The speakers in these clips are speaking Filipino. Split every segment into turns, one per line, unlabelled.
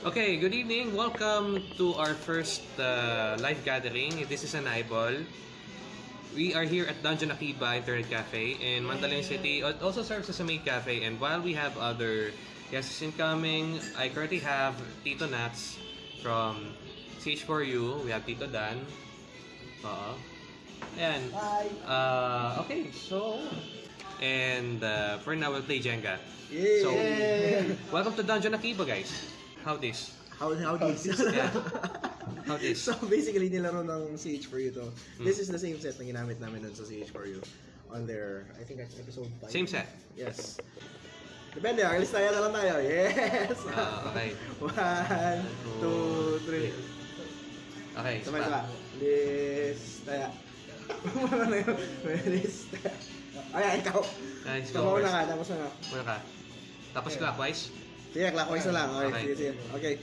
Okay, good evening. Welcome to our first uh, live gathering. This is an eyeball. We are here at Dungeon Akiba Internet Cafe in Mandaluyong City. It also serves as a maid cafe. And while we have other guests incoming, I currently have Tito Nats from CH4U. We have Tito Dan. Oo. Ayan. Uh, okay, so... And uh, for now, we'll play Jenga.
Yay!
So, welcome to Dungeon Akiba, guys. How this?
How, how this?
Yeah. How this?
so basically, nilaro ng CH4U to. This is the same set na ginamit namin dun sa CH4U. On their, I think that's episode 5.
Same set?
Yes. Depende, ang listaya na lang tayo. Yes!
Ah, okay.
One, two, three.
Okay,
Sabay sabay. Listaya. Ano na yun? Listaya. Ayan, ikaw.
Nice,
Ikaw
go
mauna
first.
ka, tapos na.
Muna ka. Tapos clockwise?
Sige, clockwise na lang. Okay,
Okay.
sige, sige. Okay.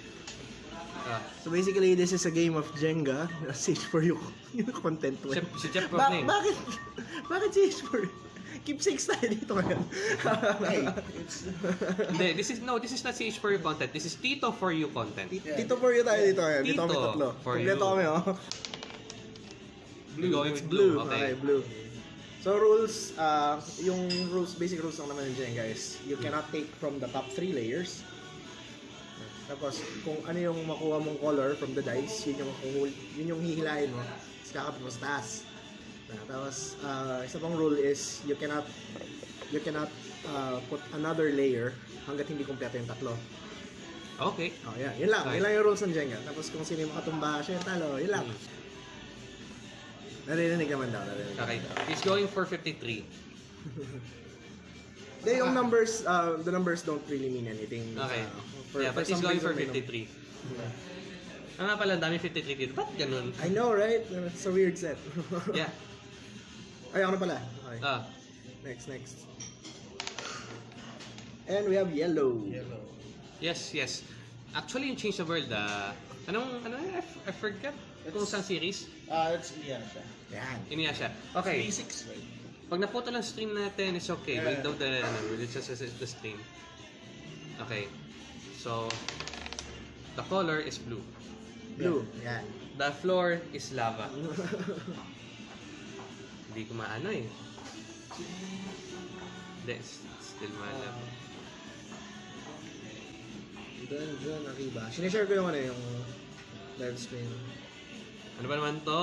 Ah.
So basically, this is a game of Jenga. Sage for you. Yung content mo.
Si, si Jeff
Ba- bakit? Bakit Sage for you? Keep six tayo dito ngayon.
Hindi, this is, no, this is not CH for you content. This is Tito for you content.
Tito for you tayo dito ngayon. Dito kami
Tito
tatlo.
for
Kompleto
you.
kami, oh.
We're going
It's
with
blue.
blue.
Okay.
Okay.
blue. So rules, uh, yung rules, basic rules lang naman Jenga is you cannot take from the top three layers. Tapos, kung ano yung makuha mong color from the dice, yun yung, yun yung hihilahin mo. Tapos kakapit sa taas. Tapos, uh, isa pang rule is you cannot you cannot uh, put another layer hanggat hindi kumpleto yung tatlo.
Okay.
Oh, yan. Yun lang.
Okay.
Yun lang yung rules ng Jenga. Tapos kung sino yung makatumba, siya yung talo. Yun lang.
Hmm.
Naririnig naman daw. Naririnig.
Okay. He's going for 53.
Hindi, yung numbers, uh, the numbers don't really mean anything.
Okay.
Uh, for-
yeah, but
for
he's going for 53.
they don't.
Ah nga pala, dami 53 dito. Ba't ganun?
I know, right? It's a weird set.
Yeah.
Ay, ako na pala. Okay.
Ah.
Next, next. And we have yellow. Yellow.
Yes, yes. Actually, yung Change the World, ah, anong, ano, I, I forgot kung saan series.
Ah, yeah siya.
Yan.
Iniya siya. Okay.
36, right?
Pag naputo lang stream natin, it's okay.
Yeah.
Without the, ano, it's just it's the stream. Okay. So, the color is blue.
Blue. Yan.
The floor is lava. Hindi ko maano eh. Hindi, still malabo.
Doon, doon, Akiba. Sinishare ko yung ano, yung live stream.
Ano ba naman to?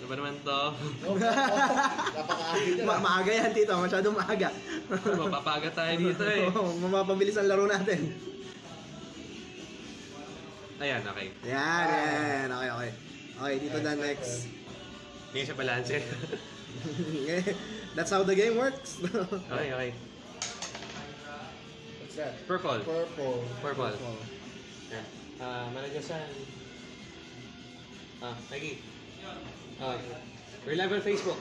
Ano ba naman to?
Ma maaga yan, tito. Masyadong maaga.
Mapapaga tayo dito eh.
Oo, mapapabilis ang laro natin.
Ayan, okay.
Yan, yan. Okay, okay. Okay, dito na next.
Hindi siya balance eh.
That's how the game works.
okay, okay.
What's that?
Purple.
Purple.
Purple. Yan. Ah, Malagasan. Ah, Nagi. Ah, we're live on Facebook.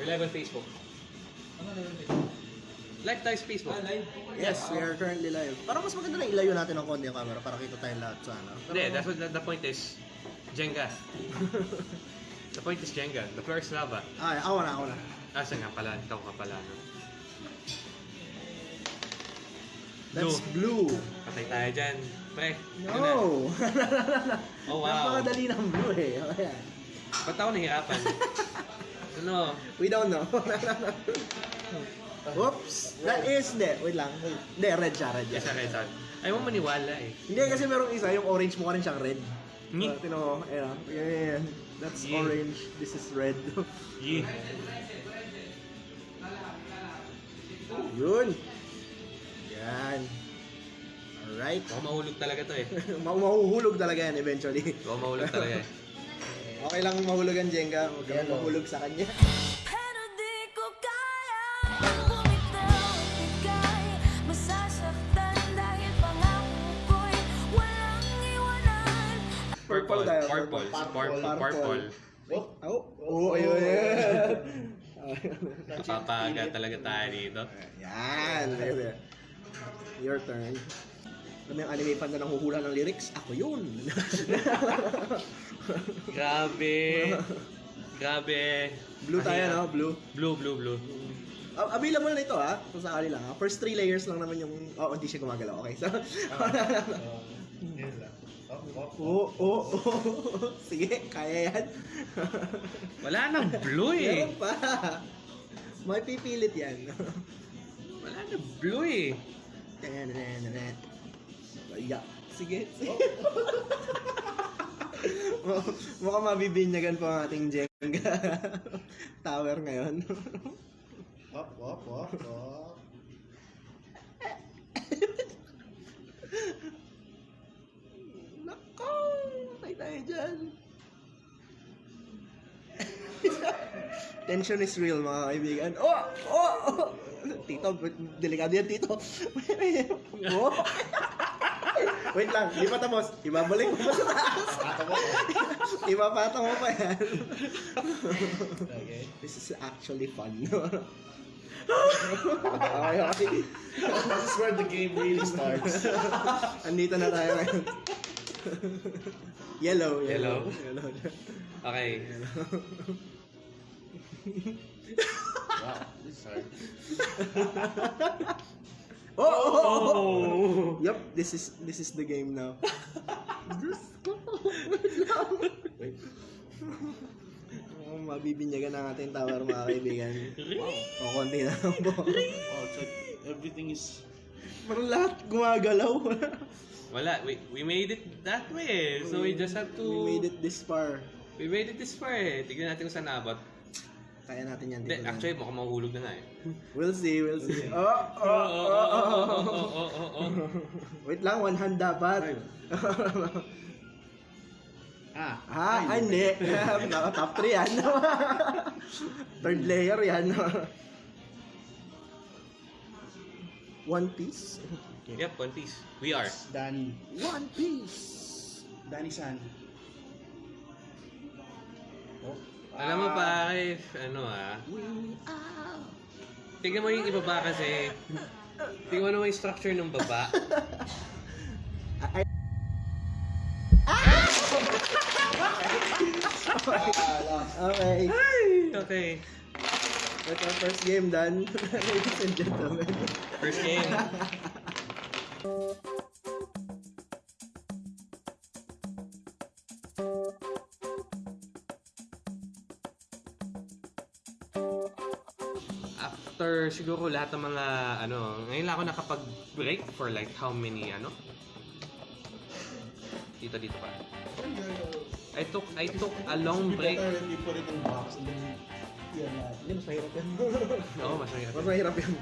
Live on Facebook. Live tayo sa Facebook.
yes, we are currently live. Parang mas maganda na ilayo natin ng konti yung camera para kita tayong lahat sa ano.
Hindi, that's what the, the point is. Jenga. the point is Jenga. The floor is lava.
Ay, ako na, ako na.
Asa nga pala? Ikaw ka pala. No?
That's blue.
Patay tayo dyan. Pre, na?
No!
Oh, wow.
Napakadali ng blue eh. Ayan.
Ba't ako nahihirapan? ano?
We don't know. Oops! That is, hindi, wait lang. Hindi, red siya, red
Yes,
siya.
okay, sorry. Ayaw mo maniwala eh.
Hindi, kasi merong isa, yung orange mukha rin siyang red.
Ngi.
Uh, Tino mo. Yan, yan, yan. That's
Yeah.
orange, this is red.
Yee.
Yun. Yan. Alright.
Baka mahulog talaga to eh.
Ma- mahuhulog talaga yan eventually.
Baka mahulog talaga eh.
Okay lang mahulog ang Jenga, huwag kang
Yellow.
mahulog sa kanya.
Pero di ko kaya Bumitaw at ika'y Masasaktan dahil pangako ko'y Walang iwanan
Purple tayo.
Purple. Purple.
Purple.
Purple.
Oh,
Oh, oh, ayun.
Napapaga talaga tayo dito.
Yan, baby. Your turn. Kami ang anime fan na nanghuhula ng lyrics, ako yun.
Grabe. Grabe.
Blue tayo, no? Blue.
Blue, blue, blue.
Ah, available na ito ha. Kung sakali lang ha. First three layers lang naman yung... Oh, hindi siya gumagalaw. Okay. So,
Uh.
Oo, oo, oo. Sige, kaya yan.
Wala nang blue eh.
Meron pa. May pipilit yan.
Wala nang blue eh.
Yeah. Sige. sige. Mukha- Mukhang mabibinyagan pa ang ating Jenga tower ngayon.
Up, up, up, up.
Nako! Patay tayo dyan. Tension is real mga kaibigan. Oh! Oh! oh. Tito, delikado yan, Tito. oh! Wait lang, di pa tapos. Ibabalik mo pa sa taas. Ipapata mo pa yan.
Okay.
This is actually fun. okay, okay.
This is where the game really starts.
Andito na tayo ngayon. yellow, yellow.
Yellow?
Yellow.
Okay.
Wow, this is hard.
Oh, oh, oh, oh.
Oh!
Yup, this is this is the game now. Diyos ko.
Wait.
Oh, mabibinyagan ang ating tower mga kaibigan. O, konti na lang po.
Oh, like everything is...
Parang lahat gumagalaw.
Wala, we, we made it that way. So we just have to...
We made it this far.
We made it this far eh. Tignan natin kung saan naabot.
Kaya natin yan.
Hindi, actually, mukhang mahuhulog na nga eh.
We'll see, we'll see. Oh,
Oh,
oh,
oh,
oh,
oh,
oh,
oh,
oh.
oh, oh, oh, oh.
Wait lang, one hand dapat.
Ah,
ah, ah, hindi. Naka top 3 yan. Third layer yan. One piece?
Yep, One Piece. We are.
Danny.
One piece!
Danny-san. Oh.
Alam mo pa, ano ah, tignan mo yung ibaba kasi. Tignan mo naman yung structure ng baba.
Ay, okay.
Okay.
That's our first game done. Ladies and gentlemen.
First game. siguro lahat ng mga ano, ngayon lang ako nakapag-break for like how many ano? Dito dito pa. I took I took a long break.
Better if you put it in box yan na.
Hindi, mas mahirap yan.
Oo, mas mahirap.
mas mahirap yan.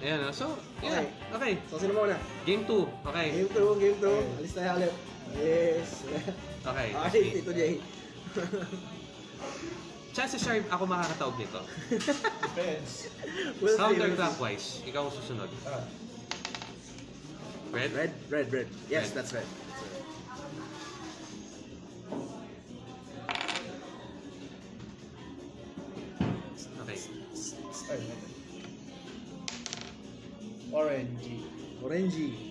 Ayan, oh. so, yeah. Okay.
So, sino muna?
Game 2. Okay.
Game 2, game 2. Alis tayo ulit. Yes.
Okay.
Okay, Tito Jay.
Chances are ako makakataog nito.
Depends.
We'll see, we'll see.
Counterclockwise. Ikaw ang susunod.
Ah,
Red?
Red, red, red. Yes,
Red.
that's red.
Okay.
Orange.
Orangey.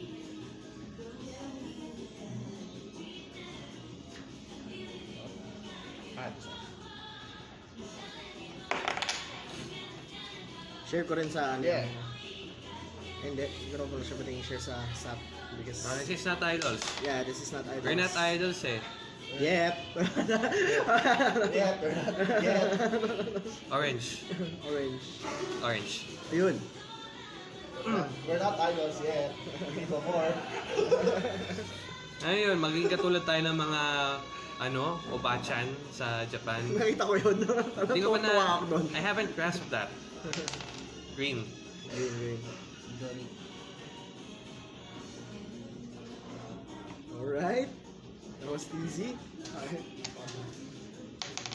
Share ko rin sa ano.
Yeah.
Hindi, siguro ko siya pwedeng share sa SAP. Because,
Uh, this is not idols.
yeah, this is not idols.
We're not idols eh.
Yep.
Yeah, yet.
Orange.
Orange.
Orange.
Ayun.
We're not idols yet. No more.
Ano yun, maging katulad tayo ng mga ano, obachan sa Japan.
Nakita ko yun.
Hindi ko pa na,
Tuwa ako doon.
I haven't grasped that. Green.
Green, green. Alright. That was easy.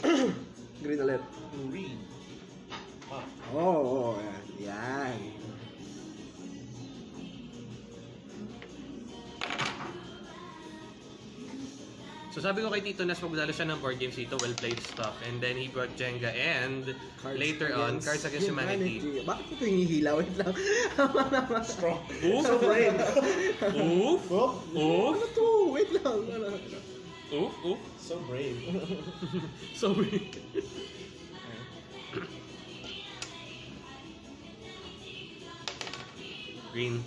Green ulit.
Green.
Oh, oh, yan. Yan.
So sabi ko kay Tito Nas, magdala siya ng board games dito, well-played stuff. And then he brought Jenga and
Cards
later on, Cards Against Humanity.
Bakit ito hinihila? Wait lang.
Strong.
Oof! Oof! Oof!
Ano to? Wait lang.
Oof! Oof!
So brave.
so brave. Green.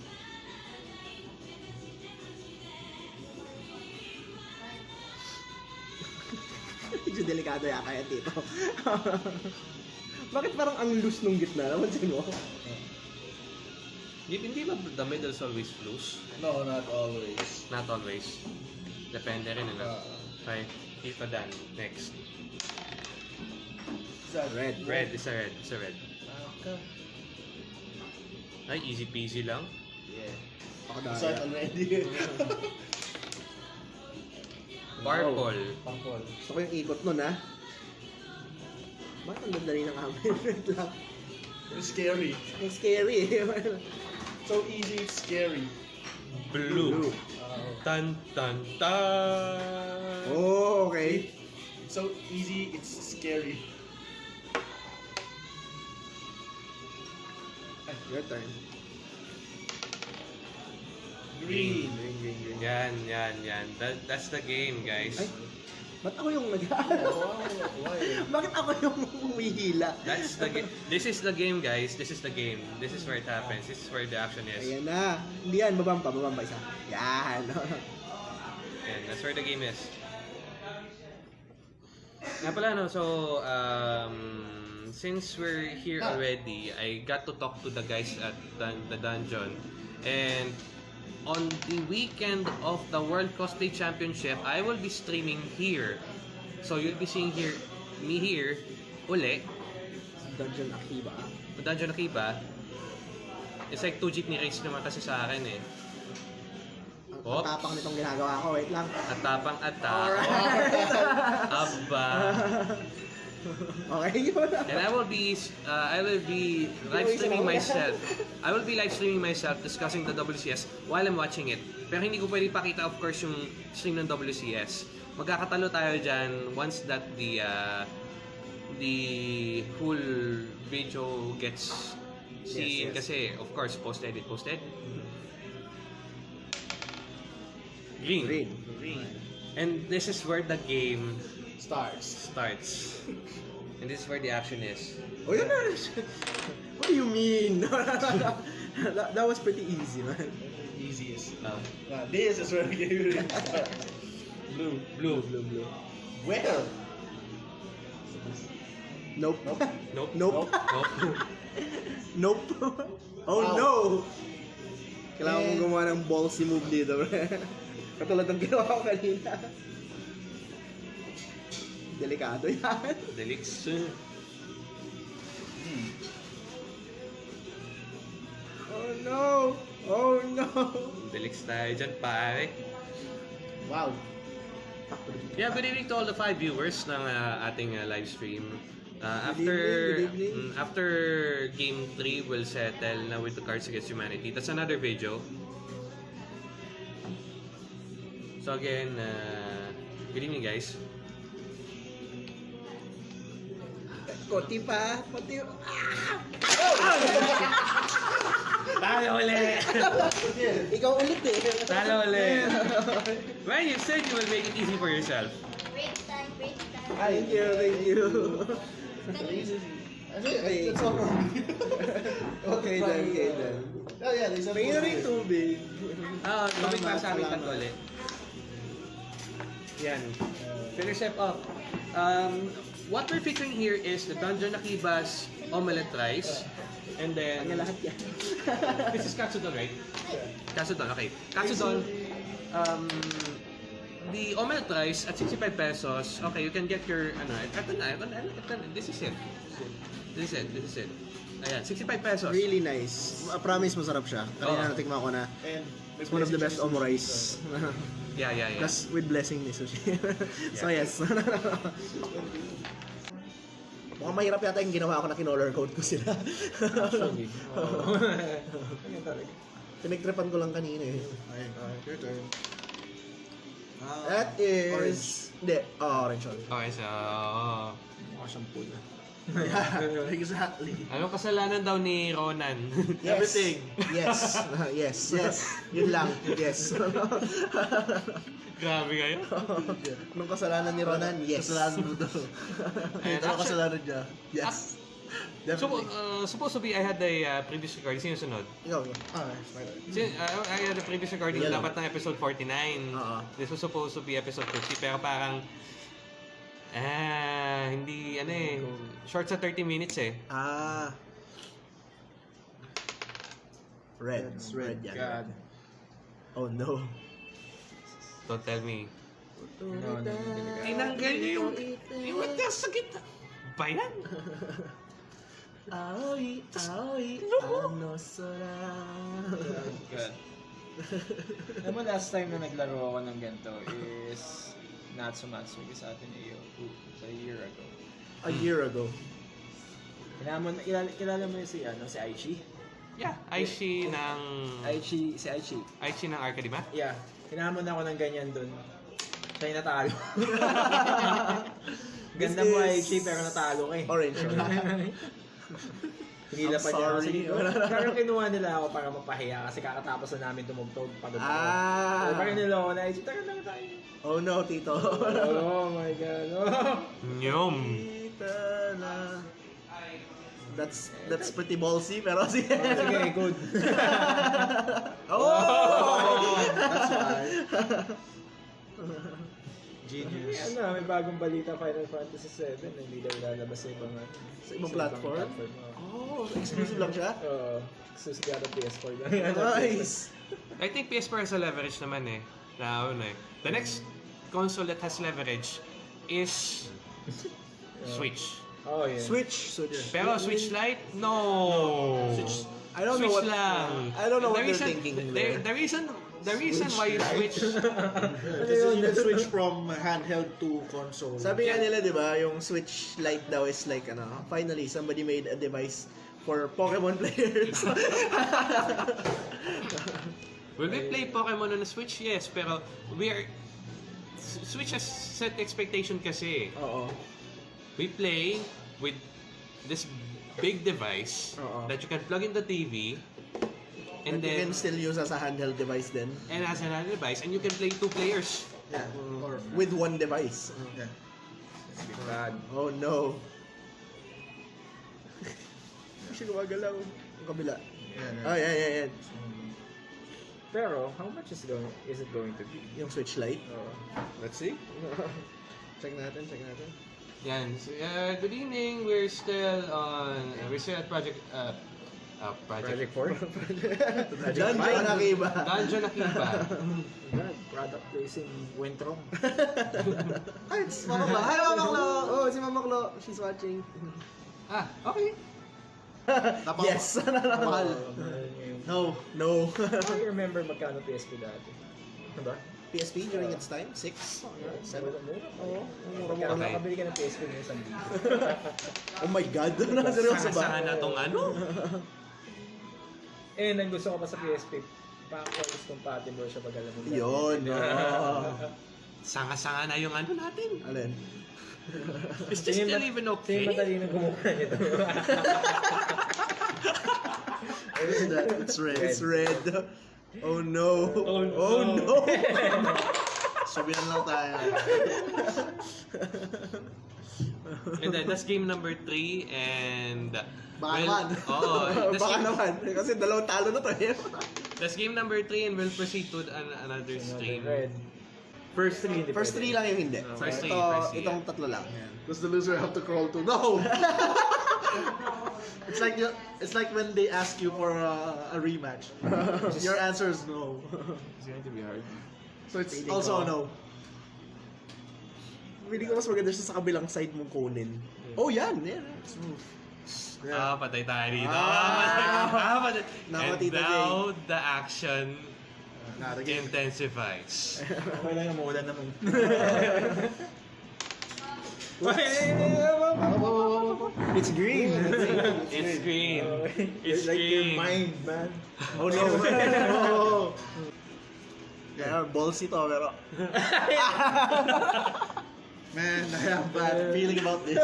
Medyo delikado yata yan dito. Bakit parang ang loose nung gitna? Namansin mo?
Hindi, hindi ba the middle's always loose?
No, not always.
Not always. Depende rin?
Uh,
Okay, FIFA Dan. Next.
is that
Red.
Red, is a red. Is a red.
Okay.
Ay, easy peasy lang.
Yeah.
Ako
Start
dahil.
already.
Purple.
Pangkol.
Gusto ko yung ikot nun, ha? Bakit ang dadali ng amin? Red lang.
It's scary.
Ang scary.
So easy, it's scary.
Blue.
Uh,
Tan, tan, tan.
Oh, okay.
so easy, it's scary.
Your turn.
Green.
Green, green, green.
Yan, yan, yan. That, that's the game, guys.
Ay. Ba't ako yung nag? Bakit ako yung humihila?
That's the game. This is the game, guys. This is the game. This is where it happens. This is where the action is.
Ayan na. Hindi yan, babamba, babamba isa. Yan.
And that's where the game is. Nga pala, no, so, um, since we're here already, I got to talk to the guys at dun- the dungeon. And on the weekend of the World Cosplay Championship, I will be streaming here. So, you'll be seeing here, me here, uli,
Dungeon Akiba.
Dungeon Akiba. It's like 2 jeepney race naman kasi sa akin eh.
Ang tapang nitong ginagawa ko. Wait lang.
At tapang ata.
Alright.
Aba.
okay, yun.
And I will be uh, I will be live streaming myself. I will be live streaming myself discussing the WCS while I'm watching it. Pero hindi ko pwede pakita of course yung stream ng WCS. Magkakatalo tayo dyan once that the uh, the full video gets seen
Yes, yes.
kasi of course post edit post edit. Green.
Green.
Green.
And this is where the game
Starts.
starts. And this is where the action is.
Oh, yun na. What do you mean? that, that was pretty easy, man.
Easiest.
Um,
Uh, this is where the game really. Blue.
blue.
Blue, blue.
Where?
Nope.
Nope.
Nope.
Nope.
Nope.
Nope. oh
Wow.
no! Kailangan kong gumawa ng ballsy move dito, pre. Katulad ng ginawa ko kanina. Delikado yan.
Delix.
Hmm.
Oh no! Oh no!
Delix tayo dyan, pare.
Wow.
Yeah, good evening to all the five viewers ng uh, ating uh, live stream. Uh,
Good
after
evening, good evening.
mm, after game 3 will settle na with the Cards Against Humanity. That's another video. So again, uh, good evening guys.
Konti pa. Konti. Ah!
Talo ulit!
Ikaw ulit eh.
Talo ulit! Well, you said you will make it easy for yourself.
Break time, break time.
Thank you, thank you.
Easy.
Okay. Okay then, okay then.
Oh yeah, there's a
May na rin tubig.
Ah, tubig para sa amin
salamat.
tatlo ulit. Yan. Finish up. Um, what we're featuring here is the Dungeon Akibas omelette rice. And then,
Kanya lahat yan.
this is katsudon, right? Katsudon, okay. Katsudon, um, the omelette rice at 65 pesos, okay, you can get your, ano, ito na, ito na, ito na, this is it. This is it, this is it. Ayan, 65 pesos.
Really nice. I promise masarap siya. Kanina
Oo.
natikman ko na.
And
It's one of the best omurice.
Yeah, yeah, yeah.
Plus with blessing ni Sushi. so yes. Mukhang mahirap yata yung ginawa ko na kinolor code ko sila.
Actually.
Pinagtripan ko lang kanina eh.
Alright, your turn.
That is... Hindi, oh, orange one.
Okay, so, oh.
Mukha siyang pool.
Yeah, exactly.
Anong kasalanan daw ni Ronan?
Yes.
Everything.
Yes. yes. Yes. Yun lang. Yes.
Grabe kayo.
Nung kasalanan ni Ronan, yes.
Kasalanan mo daw. Ano
actually-
kasalanan niya? Yes.
So,
Definitely.
uh, supposed to be, I had the uh, previous recording. Sino sunod?
Ikaw. Ah.
Sin, uh, I had the previous recording
lang.
dapat ng episode 49.
Oo.
This was supposed to be episode 50 pero parang ah, hindi ano eh short sa 30 minutes eh.
Ah. Red.
That's
red. yan.
God.
Oh no.
Don't tell me.
No, no, na-
Tinanggal niyo yung yung mata sa gitna. Ba yan?
Aoi, aoi, ano sora.
God. Alam mo, last time na naglaro ako ng ganito is Natsumatsuki sa atin iyo sa a year ago.
A year ago.
Kilala mo, kilala, kilala mo si, ano, si Aichi?
Yeah, Aishi ng
Aichi, si Aichi.
Aishi ng Arcade ba?
Yeah, kinamon ako ng ganyan dun. Siya yung natalo. Ganda mo, Aichi, pero natalo ka eh.
Orange.
Hinila
I'm
pa niya ako.
sorry.
Sige, pero kinuha nila ako para mapahiya kasi kakatapos na namin tumugtog pa doon.
Ah.
Parang nila ako na, Aichi, tagal lang tayo.
Oh no, Tito.
oh my God. Oh.
Nyom.
Tita na. That's that's pretty ballsy pero sige.
Oh, sige, good.
Oh!
That's why. Genius. May, ano, may bagong balita Final Fantasy 7 na hindi daw lalabas sa ibang
Sa ibang platform?
oo.
Oh, exclusive lang siya.
Oo. exclusive yata PS4 lang.
Nice.
I think PS4 has a leverage naman eh. Na ano eh. The next console that has leverage is Switch.
Oh, yeah.
Switch. Switch.
Pero Switch Lite, no.
Switch. I don't know
Switch
what
lang.
I don't know
the
what
reason,
they're thinking
the,
there.
the reason the reason why you switch
Kasi you can switch from handheld to console.
Sabi nga nila, di ba, yung Switch Lite daw is like, ano, finally, somebody made a device for Pokemon players.
Will we play Pokemon on the Switch? Yes, pero we are Switch has set expectation kasi.
Oo.
We play with this big device
Oo.
that you can plug in the TV and
And you can still use as a handheld device then.
and as another device and you can play two players.
Yeah. Or,
With one device.
yeah.
God.
Oh no. Hindi siya gumagalaw. Yung kabila.
Yeah,
Oh, yeah, yeah, yeah.
Pero, how much is going is it going to be?
Yung Switch Lite.
Oh.
Let's see. check natin, check natin.
Yan. So, uh, good evening. We're still on we're still at project uh, uh project,
Project 4?
John John Akiba.
Dungeon Akiba.
God, product placing went wrong.
Ay, it's Mama Klo. Hi, Mama Klo! Oh, si Mama Klo. She's watching.
ah, okay.
yes! Mahal.
No.
No.
I remember magkano PSP dati. Diba?
PSP during its time? Six? Seven?
Oo.
Mura-mura
Kaya
Okay.
nakabili ka ng PSP ng isang libo.
Oh my God! Nakaseryoso
Sanga-sanga
ba?
na tong ano.
Eh, ang gusto ko pa sa PSP, backwards compatible siya pag alam mo.
Yun. oo.
Sanga-sanga na yung ano natin.
Alin?
Tingin
still
ba-
even
Sino
okay?
matalino gumawa nito?
What is that? It's red. It's red. Oh no.
Oh, no.
Oh no.
Sabihan lang tayo.
And then, that's game number 3 and...
Baka
well,
naman.
Oo. that's,
Baka
game,
naman. Kasi dalawang talo na to eh.
that's game number 3 and we'll proceed to an, another stream.
Red. First three, hindi
First three lang yung hindi.
First three,
Ito,
first three,
itong tatlo lang.
Does the loser have to crawl to? No! it's like you- it's like when they ask you for a, a rematch. Your answer is no.
It's going to be hard.
So it's also a no.
Hindi ko mas maganda siya sa kabilang side mong kunin. Oh, yan. Yeah. Smooth.
Ah, patay tayo dito.
Ah.
Ah, patay.
Nako,
And now, the action
Not again.
intensifies.
Okay lang yung maulan naman. It's green.
It's green. It's
like your
green.
mind, man.
Oh no. oh. Yeah, ballsy to, pero...
Man, I have bad feeling about this.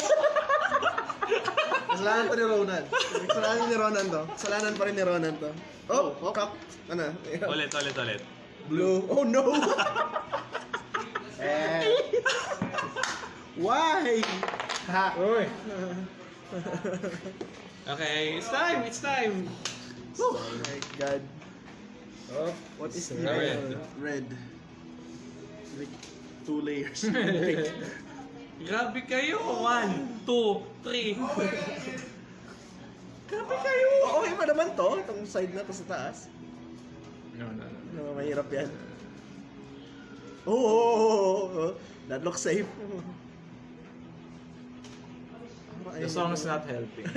Kasalanan to ni Ronan.
Kasalanan ni Ronan to. Kasalanan pa rin ni Ronan to. Oh, oh. Kak. Ano?
Ulit, ulit, ulit.
Blue. Oh no!
Eh,
Why?
ha.
Uy.
Okay, it's time! It's time!
Oh my god.
Oh,
What is red?
Red. Like, two layers.
Grabe kayo! One, two, three.
Grabe kayo! Okay pa naman to, itong side na to sa taas.
No, no, no.
No, mahirap yan. Oo, oh, oh, oh, oh. that looks safe.
The song is not helping.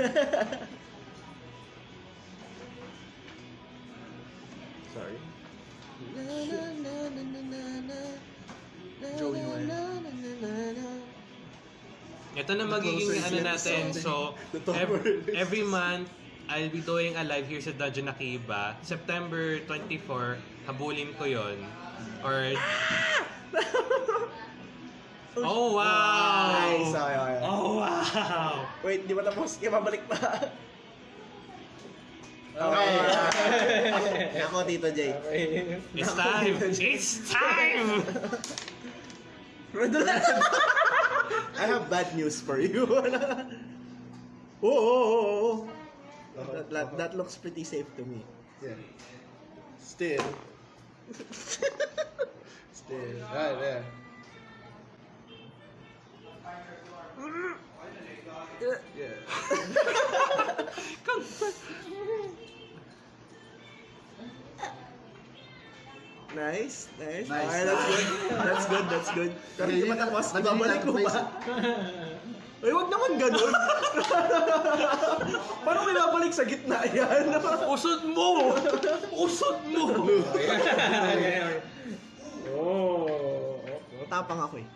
Sorry.
Joey Noel.
Ito na magiging ano
is
natin. So,
The top
ev-
word is-
every month, I'll be doing a live here sa Dungeon Nakiba. September 24, habulin ko yon Or... Oh, wow!
Nice, okay, okay.
Oh, wow!
Wait, di ba tapos? Kaya babalik pa.
Okay.
Ako, Tito Jay.
Okay.
It's time! It's time!
Rodolan! I have bad news for you. oh, oh, oh, oh. That, that, that looks pretty safe to me.
Yeah. Still. Still.
Ah, yeah.
Yeah.
Nice, nice.
Nice.
Okay, that's good. That's good, that's good. Pero hindi pa tapos, ibabalik ko ba? Ay, wag naman ganun. Paano may babalik sa gitna yan?
Usod mo! Usod mo!
Oh.
Tapang ako eh.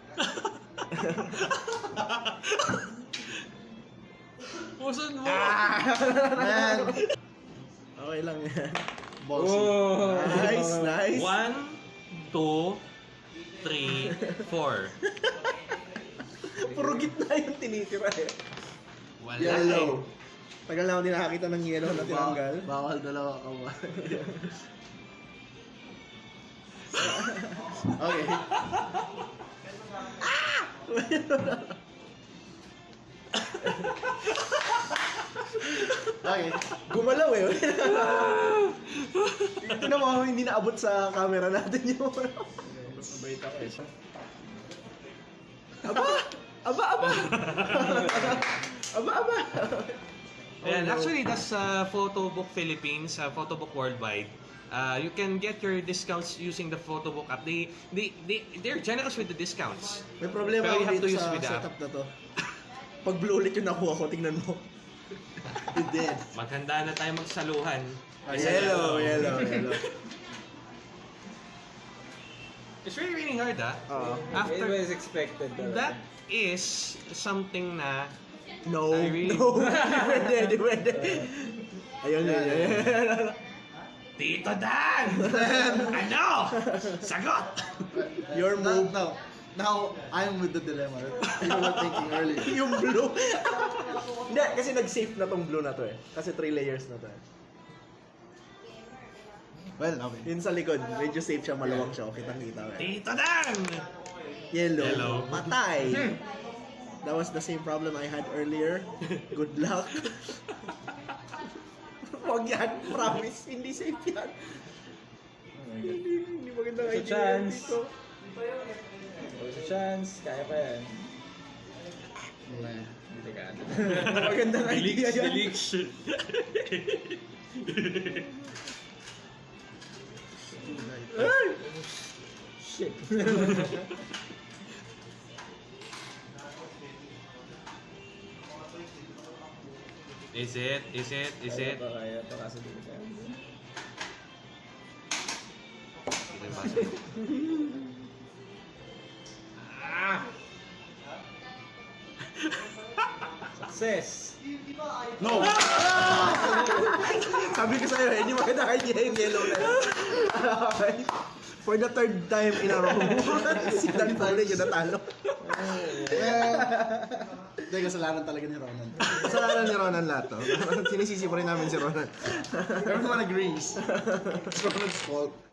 Usod mo!
Man.
Okay lang yan.
Bossy.
Oh.
Nice, nice.
One, two, three, four.
Puro gitna yung tinitira eh.
Wala
Yellow.
Tagal na ako din nakakita ng yellow na tinanggal.
Ba- bawal dalawa ka ba? okay. okay.
Gumalaw eh. Ito na mga hindi naabot sa camera natin yung
mabait ako eh.
Aba! Aba, aba! aba, aba!
And
no.
actually, that's uh, Photobook Philippines, uh, Photobook Worldwide. Uh, you can get your discounts using the Photobook app. They, they, they, they're generous with the discounts.
May problema
Pero you
ako
have to
dito
use
sa
with
setup na to. Pag blue ulit yung nakuha ko, tingnan mo.
You did.
Maghanda na tayo magsaluhan.
Yellow, yellow, yellow.
It's really, really hard, ah.
Oo.
After-
It was expected.
That is something na
No,
I really-
no. Pwede, di pwede. Ayun, yun, yun.
Tito Dan! ano? Sagot!
Your move.
now, now, I'm with the dilemma. You were thinking earlier.
yung blue. Hindi, kasi nag-safe na tong blue na to eh. Kasi three layers na to eh.
Well, okay.
Yun sa likod, medyo safe siya, maluwag siya. Okay, kitang-kita eh.
Tito Dan!
Yellow.
Yellow.
Patay. That was the same problem I had earlier. Good luck. Huwag yan, promise. Hindi safe yan. Hindi, hindi magandang
a
idea
chance.
dito.
There's a chance. Kaya pa yan.
Nah.
Delikado.
Magandang idea yan.
Delix.
Ay!
Shit.
Is it? Is it? Is it?
Kaya pa, kaya pa kaso delikado.
Ito yung.
Success!
No!
Sabi ko sa'yo, hindi magandang idea yung yellow na. Okay. For the third time in a row, si Dan Pauling yung natalo.
hindi, kasalanan talaga ni Ronan.
Kasalanan ni Ronan lahat to. Sinisisi pa rin namin si Ronan.
Everyone agrees. It's Ronan's fault.